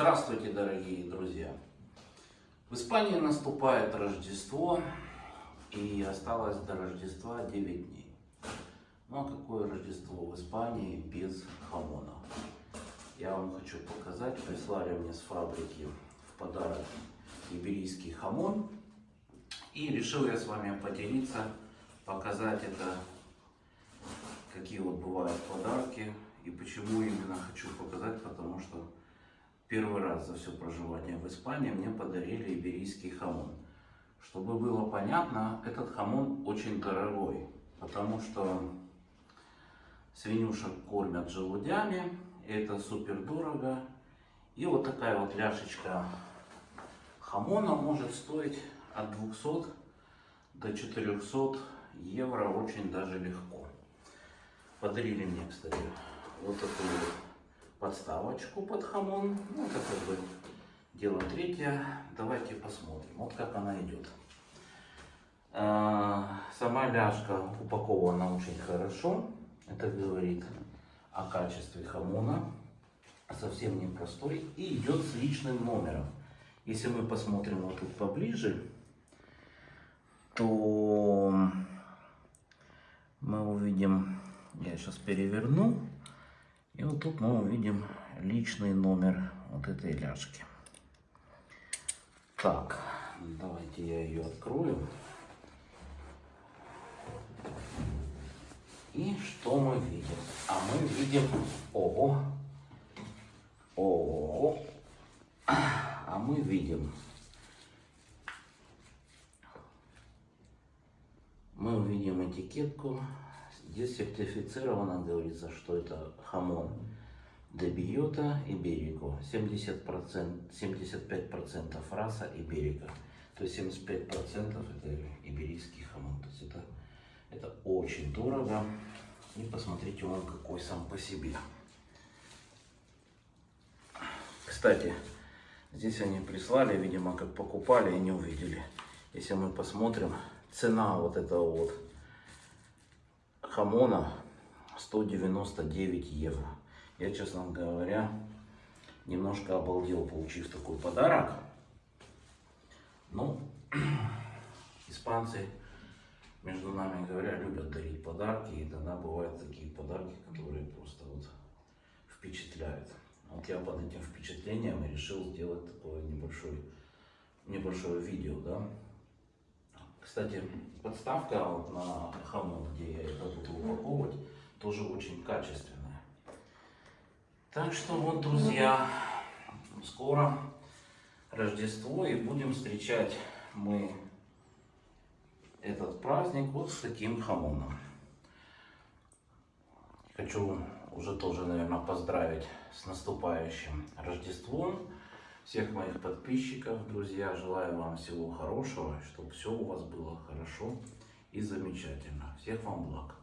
Здравствуйте, дорогие друзья! В Испании наступает Рождество, и осталось до Рождества 9 дней. Ну а какое Рождество в Испании без хамона? Я вам хочу показать, прислали мне с фабрики в подарок иберийский хамон. И решил я с вами поделиться, показать это, какие вот бывают подарки. И почему именно хочу показать, потому что первый раз за все проживание в Испании мне подарили иберийский хамон. Чтобы было понятно, этот хамон очень дорогой, потому что свинюшек кормят желудями, это супер дорого. И вот такая вот ляшечка хамона может стоить от 200 до 400 евро очень даже легко. Подарили мне, кстати, вот такую вот подставочку под хамон. Ну, это как бы дело третье. Давайте посмотрим, вот как она идет. А, сама ляжка упакована очень хорошо. Это говорит о качестве хамона. Совсем непростой. И идет с личным номером. Если мы посмотрим вот тут поближе, то мы увидим, я сейчас переверну, и вот тут мы увидим личный номер вот этой ляжки. Так, давайте я ее открою. И что мы видим? А мы видим, ого, ого, а мы видим, мы увидим этикетку. Здесь сертифицировано, говорится, что это jamón de bellota ibérico. 70%, 75% raza ibérica. То есть 75% это иберийский хамон. То есть это это очень дорого. И посмотрите, он какой сам по себе. Кстати, здесь они прислали, видимо, как покупали и не увидели. Если мы посмотрим, цена вот этого вот хамона 199 евро. Я, честно говоря, немножко обалдел, получив такой подарок. Ну, испанцы между нами говоря, любят дарить подарки, и тогда бывают такие подарки, которые просто вот впечатляют. Вот я под этим впечатлением решил сделать такое небольшое, небольшое видео, да. Кстати, подставка вот на хамон, где я упаковывать, тоже очень качественная. Так что вот, друзья, скоро Рождество и будем встречать мы этот праздник вот с таким хамоном. Хочу уже тоже, наверное, поздравить с наступающим Рождеством всех моих подписчиков, друзья. Желаю вам всего хорошего, чтобы все у вас было хорошо и замечательно. Всех вам благ.